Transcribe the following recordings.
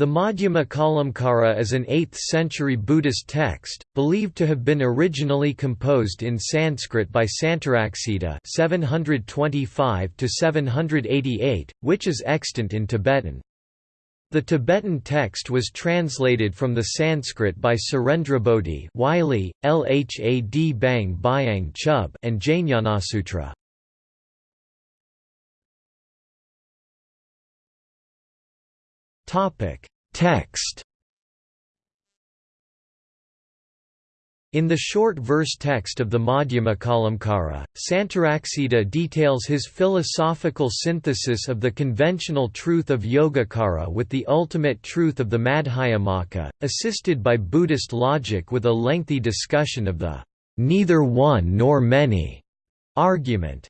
The Madhyama is an 8th-century Buddhist text, believed to have been originally composed in Sanskrit by Santaraksita (725–788), which is extant in Tibetan. The Tibetan text was translated from the Sanskrit by Surendrabodhi Wylie, Lhad Bang Byang Chub and Jnanasutra. Topic: Text. In the short verse text of the Madhyama Santaraksita details his philosophical synthesis of the conventional truth of Yogacara with the ultimate truth of the Madhyamaka, assisted by Buddhist logic with a lengthy discussion of the neither one nor many argument.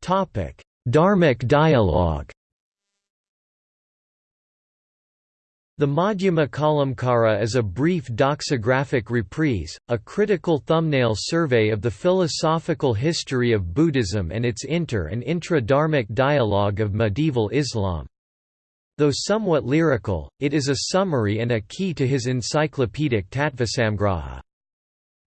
Topic: Dharmic dialogue The Madhyamakalamkara is a brief doxographic reprise, a critical thumbnail survey of the philosophical history of Buddhism and its inter- and intra-dharmic dialogue of medieval Islam. Though somewhat lyrical, it is a summary and a key to his encyclopedic Tattvasamgraha.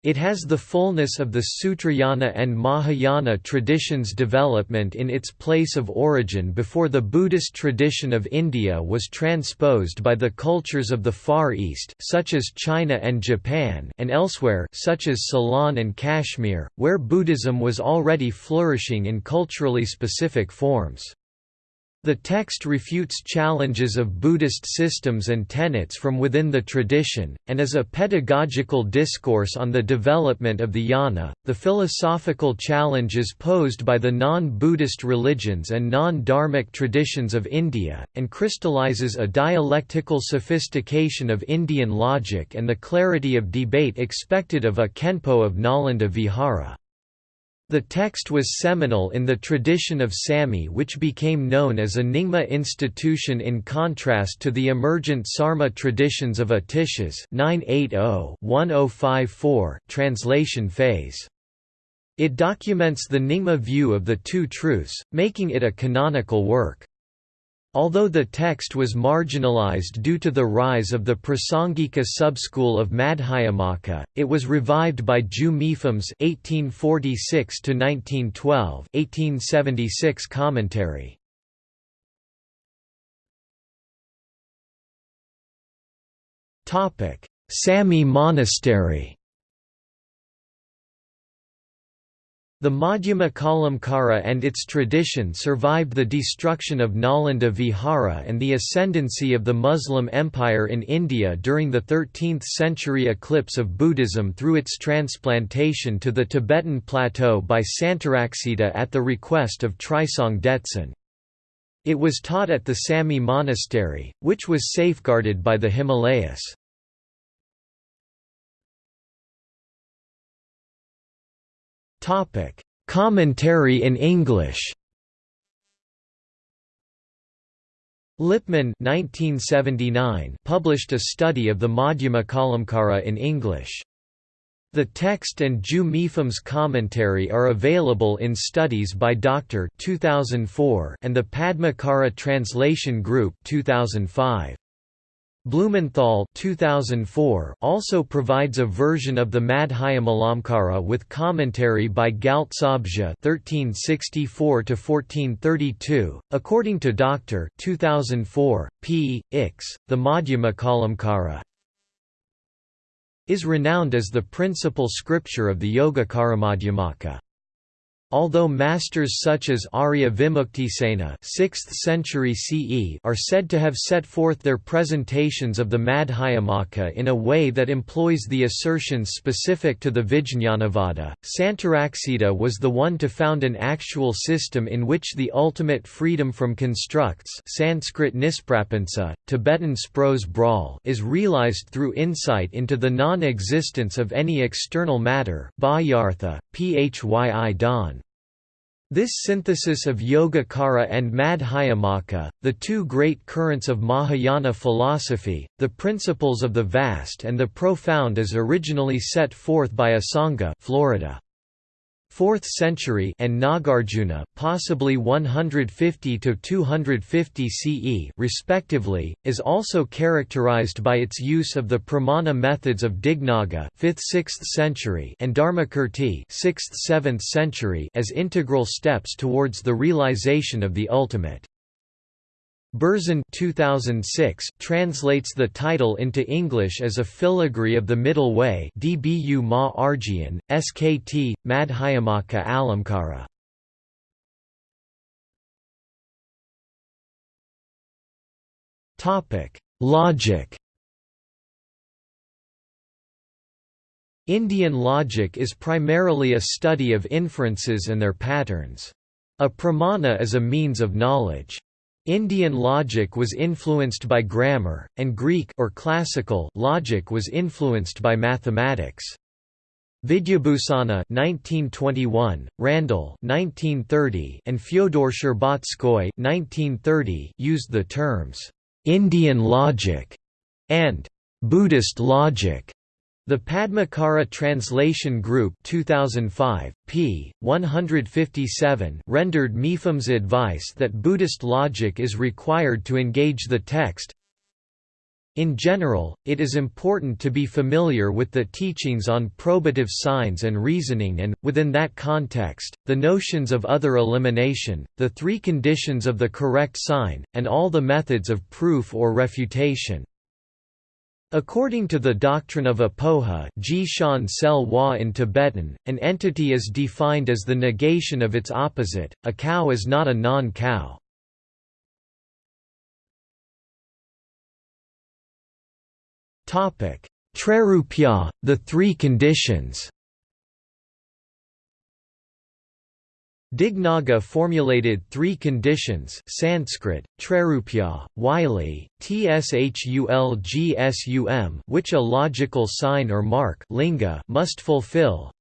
It has the fullness of the Sutrayana and Mahayana traditions' development in its place of origin before the Buddhist tradition of India was transposed by the cultures of the Far East such as China and Japan and elsewhere such as Ceylon and Kashmir, where Buddhism was already flourishing in culturally specific forms. The text refutes challenges of Buddhist systems and tenets from within the tradition, and is a pedagogical discourse on the development of the jnana, the philosophical challenges posed by the non-Buddhist religions and non-dharmic traditions of India, and crystallizes a dialectical sophistication of Indian logic and the clarity of debate expected of a Khenpo of Nalanda Vihara. The text was seminal in the tradition of Samye which became known as a Nyingma institution in contrast to the emergent Sarma traditions of Atisha's 980-1054 translation phase. It documents the Nyingma view of the two truths, making it a canonical work. Although the text was marginalized due to the rise of the Prasangika subschool of Madhyamaka, it was revived by Mipham's (1846–1912) 1876 commentary. Topic: Samye Monastery. The Madhyamakalamkara and its tradition survived the destruction of Nalanda Vihara and the ascendancy of the Muslim Empire in India during the 13th-century eclipse of Buddhism through its transplantation to the Tibetan plateau by Santaraksita at the request of Trisong Detsen. It was taught at the Samye monastery, which was safeguarded by the Himalayas. Topic: Commentary in English. Lipman 1979 published a study of the Madhyamakalamkara in English. The text and Ju Mipham's commentary are available in Studies by Doctor 2004 and the Padmakara Translation Group 2005. Blumenthal 2004 also provides a version of the Madhyamalamkara with commentary by Gyaltsabje (1364–1432). According to Doctor 2004, P. Ix, the Madhyamakalamkara is renowned as the principal scripture of the Yogacara Madhyamaka. Although masters such as Arya Vimuktisena 6th century CE are said to have set forth their presentations of the Madhyamaka in a way that employs the assertions specific to the Vijñanavada, Santaraksita was the one to found an actual system in which the ultimate freedom from constructs Sanskrit nisprapansa, Tibetan spros bral is realized through insight into the non-existence of any external matter Bhayartha, phyi dan. This synthesis of Yogacara and Madhyamaka, the two great currents of Mahayana philosophy, the principles of the vast and the profound is originally set forth by Asanga Florida. 4th century and Nagarjuna, possibly 150 to 250 CE, respectively, is also characterized by its use of the pramana methods of Dignaga, 5th-6th century, and Dharmakirti, 6th-7th century, as integral steps towards the realization of the ultimate. Berzin 2006 translates the title into English as a filigree of the Middle Way Dbu Ma Skt. Madhyamaka Alamkara. Logic Indian logic is primarily a study of inferences and their patterns. A pramana is a means of knowledge. Indian logic was influenced by grammar, and Greek or classical logic was influenced by mathematics. Vidyabhusana 1921, Randall 1930, and Fyodor Sherbatskoy 1930 used the terms Indian logic and Buddhist logic the Padmakara Translation Group 2005, p. 157 rendered Mipham's advice that Buddhist logic is required to engage the text. In general, it is important to be familiar with the teachings on probative signs and reasoning and, within that context, the notions of other elimination, the three conditions of the correct sign, and all the methods of proof or refutation. According to the doctrine of apoha ji shan sel wa in Tibetan, an entity is defined as the negation of its opposite, a cow is not a non-cow. Trairupya, the three conditions Dignaga formulated three conditions Sanskrit, Trairupya, Wylie, Tshulgsum which a logical sign or mark linga must fulfill.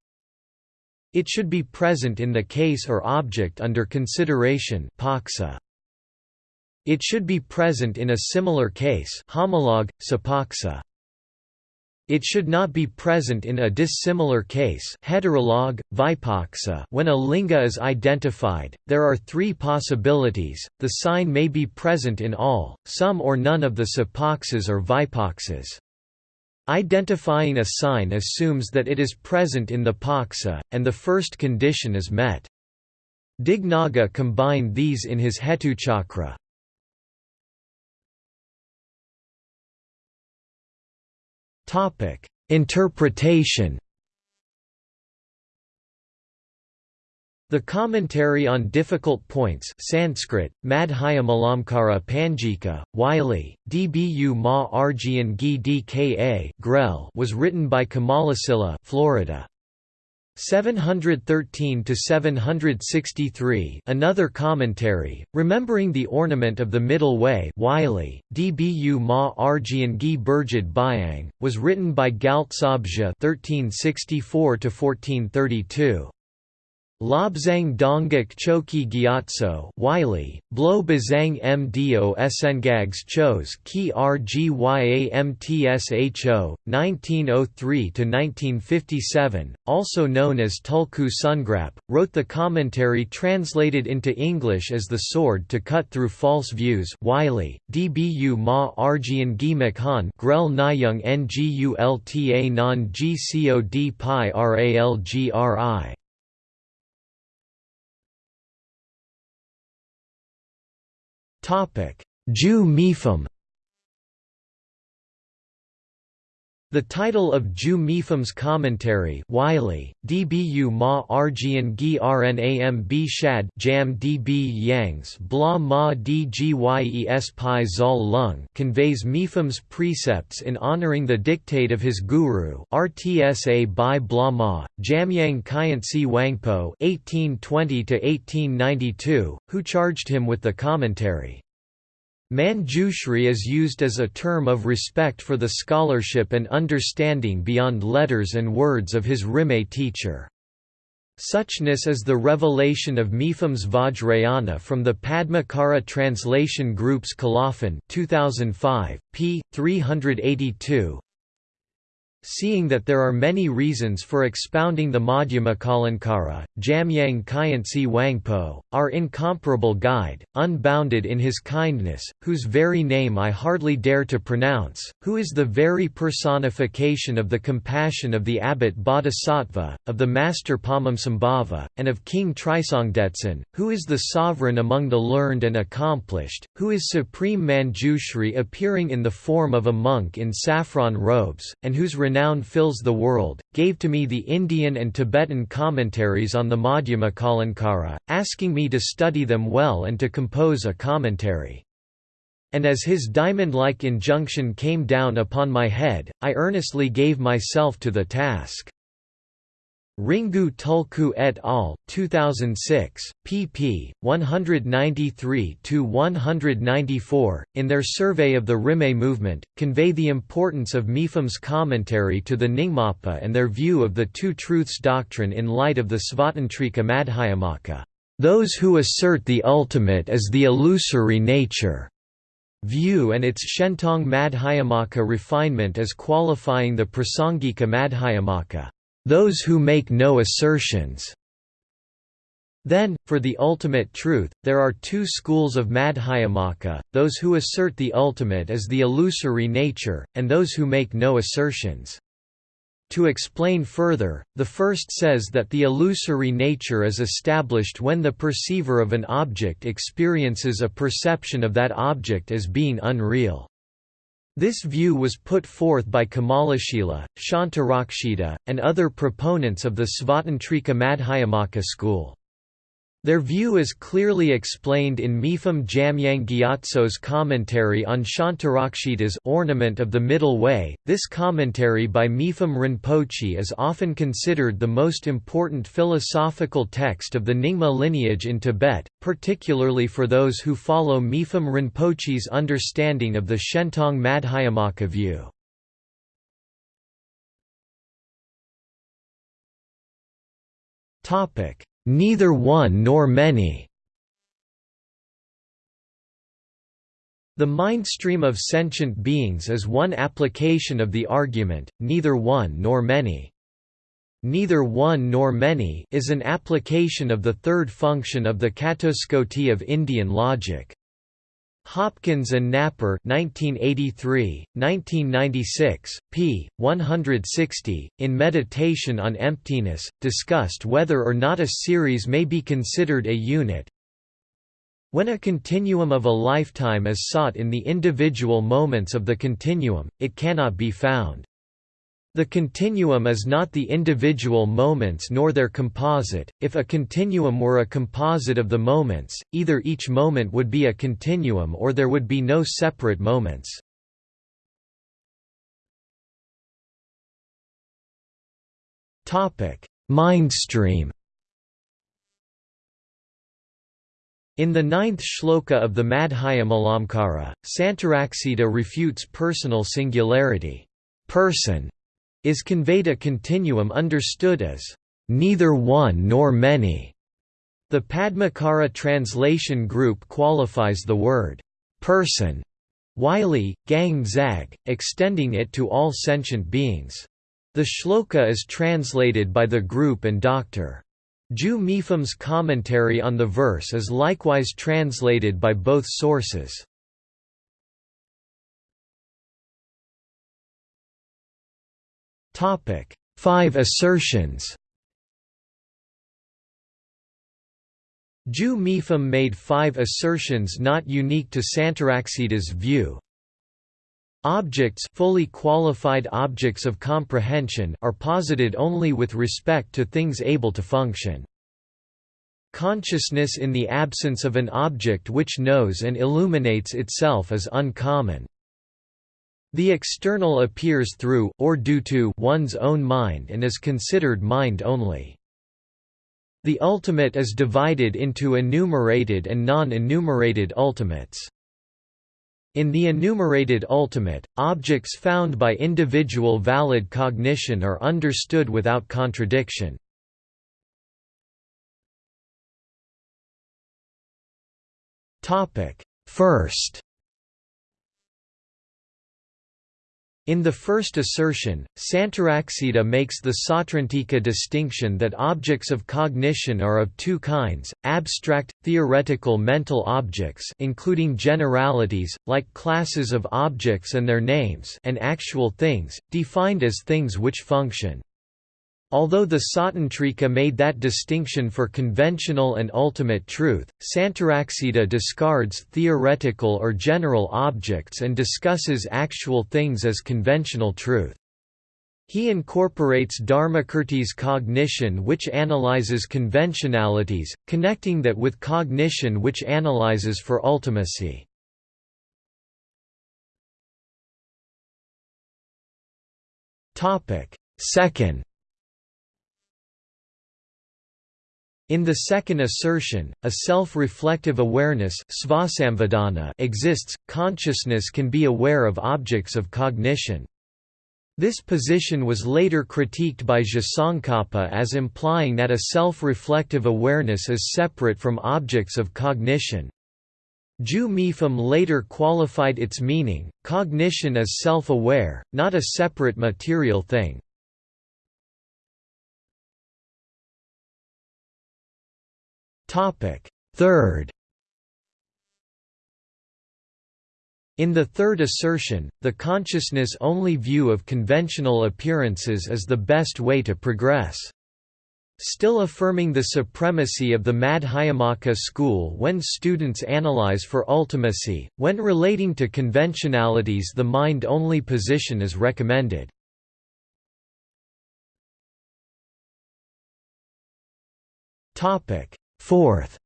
It should be present in the case or object under consideration paksa. It should be present in a similar case homolog, sapaksa. It should not be present in a dissimilar case heterolog. When a linga is identified, there are three possibilities, the sign may be present in all, some or none of the sapaksas or vipaksas. Identifying a sign assumes that it is present in the paksa, and the first condition is met. Dignaga combined these in his Hetuchakra. Topic: Interpretation. The commentary on difficult points Sanskrit, Madhya Malamkara Panjika, Wylie, Dbu Ma Arjian Gi Grell was written by Kamalasila Florida. 713 to 763 Another commentary remembering the ornament of the middle way Wylie Dbu Ma Arjian Gi Burjid Byang was written by Gyaltsabje 1364 to 1432 Lobzang Dongguk Choki Gyatso Wylie, Blo Bazang Mdo Sengags Chos Ki Rgyamtsho, 1903–1957, also known as Tulku Sungrap, wrote the commentary translated into English as The Sword to Cut Through False Views Wylie, Dbu Ma Arjian Gi Makhan Grel Nyung Ngulta Non Gcod Pi Ralgri Ju Mipham The title of Ju Mipham's commentary Wylie, Dbu ma Arjian gi Rnam b shad jam db yangs bla ma dgyes pi zal lung conveys Mipham's precepts in honoring the dictate of his guru Rtsa by bla ma, Jamyang Khyentse Wangpo 1820 who charged him with the commentary. Manjushri is used as a term of respect for the scholarship and understanding beyond letters and words of his Rimé teacher. Suchness is the revelation of Mipham's Vajrayana from the Padmakara Translation Group's Colophon 2005, p. 382 seeing that there are many reasons for expounding the Madhyama Madhyamakalankara, Jamyang Khyentse Wangpo, our incomparable guide, unbounded in his kindness, whose very name I hardly dare to pronounce, who is the very personification of the compassion of the abbot Bodhisattva, of the master Padmasambhava, and of King Trisongdetsen, who is the sovereign among the learned and accomplished, who is supreme Manjushri appearing in the form of a monk in saffron robes, and whose renown fills the world, gave to me the Indian and Tibetan commentaries on the Madhyamakalankara, asking me to study them well and to compose a commentary. And as his diamond-like injunction came down upon my head, I earnestly gave myself to the task. Ringu Tulku et al., 2006, pp. 193–194, in their survey of the Rimé movement, convey the importance of Mipham's commentary to the Nyingmapa and their view of the Two Truths doctrine in light of the Svatantrika Madhyamaka, those who assert the ultimate as the illusory nature view and its Shentong Madhyamaka refinement as qualifying the Prasangika Madhyamaka those who make no assertions. Then, for the ultimate truth, there are two schools of Madhyamaka, those who assert the ultimate as the illusory nature, and those who make no assertions. To explain further, the first says that the illusory nature is established when the perceiver of an object experiences a perception of that object as being unreal. This view was put forth by Kamalashila, Shantarakshita, and other proponents of the Svatantrika Madhyamaka school. Their view is clearly explained in Mipham Jamyang Gyatso's commentary on Shantarakshita's Ornament of the Middle Way. This commentary by Mipham Rinpoche is often considered the most important philosophical text of the Nyingma lineage in Tibet, particularly for those who follow Mipham Rinpoche's understanding of the Shentong Madhyamaka view. Topic Neither one nor many The mind stream of sentient beings is one application of the argument, neither one nor many. Neither one nor many is an application of the third function of the catuskoti of Indian logic. Hopkins and Napper 1983, 1996, p. 160, in Meditation on Emptiness, discussed whether or not a series may be considered a unit. When a continuum of a lifetime is sought in the individual moments of the continuum, it cannot be found. The continuum is not the individual moments nor their composite. If a continuum were a composite of the moments, either each moment would be a continuum or there would be no separate moments. Topic: Mindstream. In the ninth shloka of the Madhyamalamkara, Santaraksita refutes personal singularity. Person is conveyed a continuum understood as neither one nor many. The Padmakara translation group qualifies the word person Wylie, Gang Zag, extending it to all sentient beings. The shloka is translated by the group and Doctor Ju Mipham's commentary on the verse is likewise translated by both sources. Topic: Five assertions. Ju Mipham made five assertions not unique to Santaraksita's view. Objects fully qualified objects of comprehension are posited only with respect to things able to function. Consciousness in the absence of an object which knows and illuminates itself is uncommon. The external appears through, or due to, one's own mind and is considered mind only. The ultimate is divided into enumerated and non-enumerated ultimates. In the enumerated ultimate, objects found by individual valid cognition are understood without contradiction. First In the first assertion, Santaraksita makes the Sautrantika distinction that objects of cognition are of two kinds, abstract, theoretical mental objects including generalities, like classes of objects and their names and actual things, defined as things which function. Although the Sautrantika made that distinction for conventional and ultimate truth, Santaraksita discards theoretical or general objects and discusses actual things as conventional truth. He incorporates Dharmakirti's cognition which analyzes conventionalities, connecting that with cognition which analyzes for ultimacy. Second In the second assertion, a self-reflective awareness exists, consciousness can be aware of objects of cognition. This position was later critiqued by Tsongkhapa as implying that a self-reflective awareness is separate from objects of cognition. Ju Mipham later qualified its meaning, cognition is self-aware, not a separate material thing. Third In the third assertion, the consciousness-only view of conventional appearances is the best way to progress. Still affirming the supremacy of the Madhyamaka school when students analyze for ultimacy, when relating to conventionalities the mind-only position is recommended. Fourth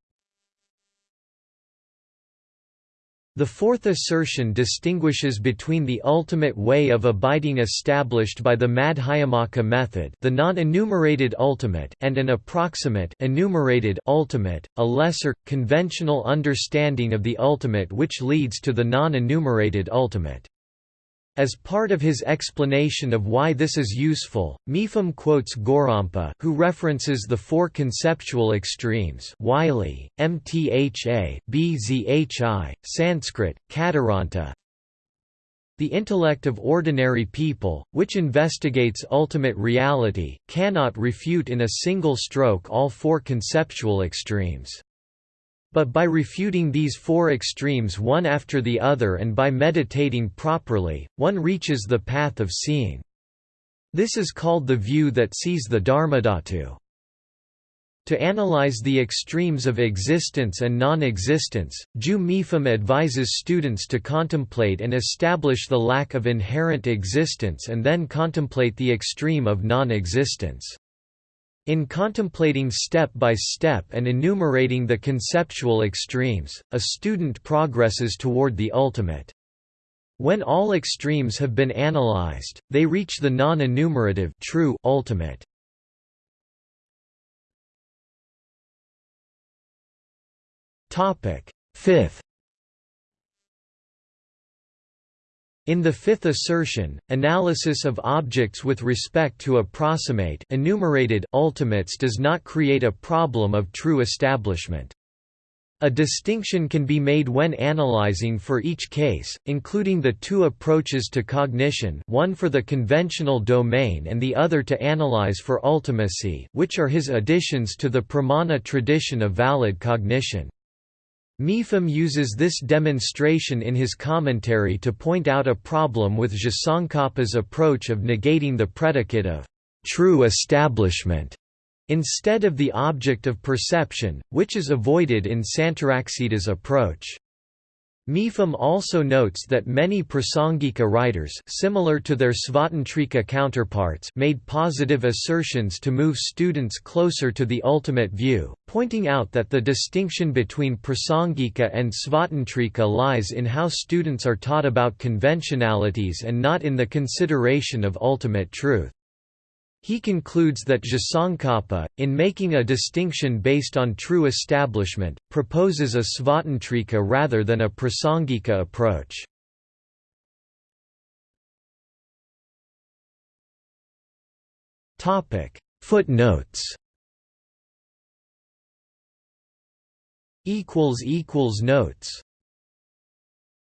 The fourth assertion distinguishes between the ultimate way of abiding established by the Madhyamaka method the non-enumerated ultimate and an approximate enumerated ultimate, a lesser, conventional understanding of the ultimate which leads to the non-enumerated ultimate. As part of his explanation of why this is useful, Mipham quotes Gorampa who references the four conceptual extremes Wylie, Mtha, Bzhi, Sanskrit, Kadaranta, the intellect of ordinary people, which investigates ultimate reality, cannot refute in a single stroke all four conceptual extremes. But by refuting these four extremes one after the other and by meditating properly, one reaches the path of seeing. This is called the view that sees the Dharmadhatu. To analyze the extremes of existence and non-existence, Ju advises students to contemplate and establish the lack of inherent existence and then contemplate the extreme of non-existence. In contemplating step by step and enumerating the conceptual extremes, a student progresses toward the ultimate. When all extremes have been analyzed, they reach the non-enumerative true ultimate. Topic: Fifth In the fifth assertion, analysis of objects with respect to approximate enumerated ultimates does not create a problem of true establishment. A distinction can be made when analyzing for each case, including the two approaches to cognition one for the conventional domain and the other to analyze for ultimacy which are his additions to the pramana tradition of valid cognition. Mipham uses this demonstration in his commentary to point out a problem with Tsongkhapa's approach of negating the predicate of true establishment instead of the object of perception, which is avoided in Santaraksita's approach. Mipham also notes that many Prasangika writers similar to their Svatantrika counterparts made positive assertions to move students closer to the ultimate view, pointing out that the distinction between Prasangika and Svatantrika lies in how students are taught about conventionalities and not in the consideration of ultimate truth. He concludes that Tsongkhapa, in making a distinction based on true establishment, proposes a Svatantrika rather than a Prasangika approach. Footnotes Notes